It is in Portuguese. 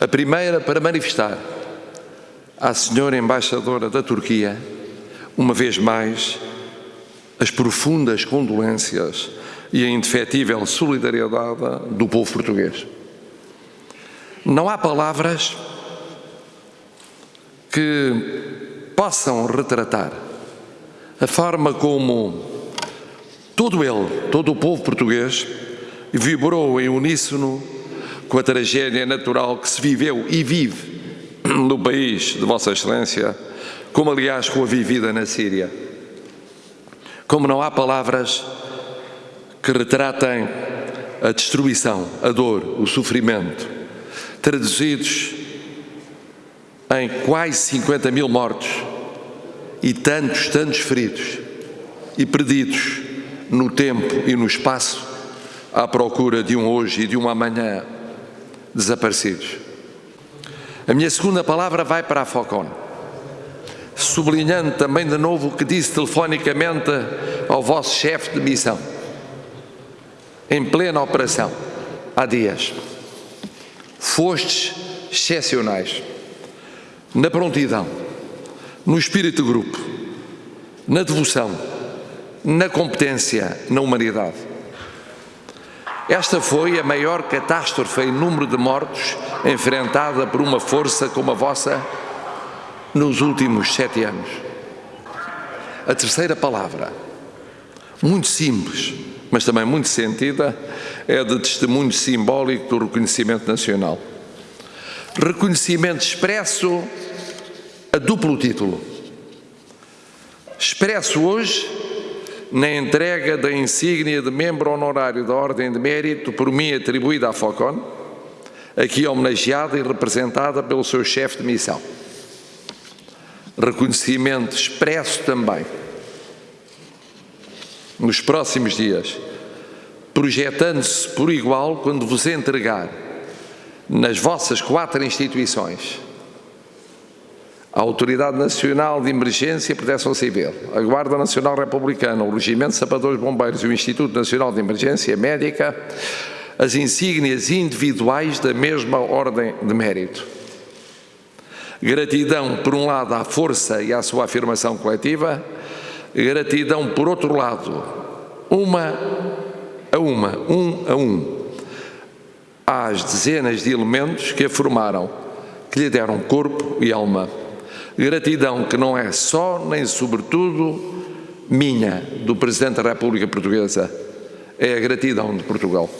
A primeira para manifestar à senhora embaixadora da Turquia, uma vez mais, as profundas condolências e a indefetível solidariedade do povo português. Não há palavras que possam retratar a forma como todo ele, todo o povo português, vibrou em uníssono com a tragédia natural que se viveu e vive no país de Vossa Excelência, como aliás com a vivida na Síria. Como não há palavras que retratem a destruição, a dor, o sofrimento, traduzidos em quase 50 mil mortos e tantos, tantos feridos e perdidos no tempo e no espaço à procura de um hoje e de um amanhã desaparecidos. A minha segunda palavra vai para a FOCON, sublinhando também de novo o que disse telefonicamente ao vosso chefe de missão, em plena operação, há dias. Fostes excepcionais na prontidão, no espírito de grupo, na devoção, na competência, na humanidade. Esta foi a maior catástrofe em número de mortos enfrentada por uma força como a vossa nos últimos sete anos. A terceira palavra, muito simples, mas também muito sentida, é de testemunho simbólico do reconhecimento nacional. Reconhecimento expresso a duplo título. Expresso hoje na entrega da insígnia de membro honorário da Ordem de Mérito por mim atribuída à FOCON, aqui homenageada e representada pelo seu chefe de missão. Reconhecimento expresso também nos próximos dias, projetando-se por igual quando vos entregar nas vossas quatro instituições a Autoridade Nacional de Emergência e Proteção Civil, a Guarda Nacional Republicana, o Regimento de Sapadores Bombeiros e o Instituto Nacional de Emergência Médica, as insígnias individuais da mesma ordem de mérito. Gratidão, por um lado, à força e à sua afirmação coletiva, gratidão, por outro lado, uma a uma, um a um, às dezenas de elementos que a formaram, que lhe deram corpo e alma. Gratidão que não é só nem sobretudo minha, do Presidente da República Portuguesa, é a gratidão de Portugal.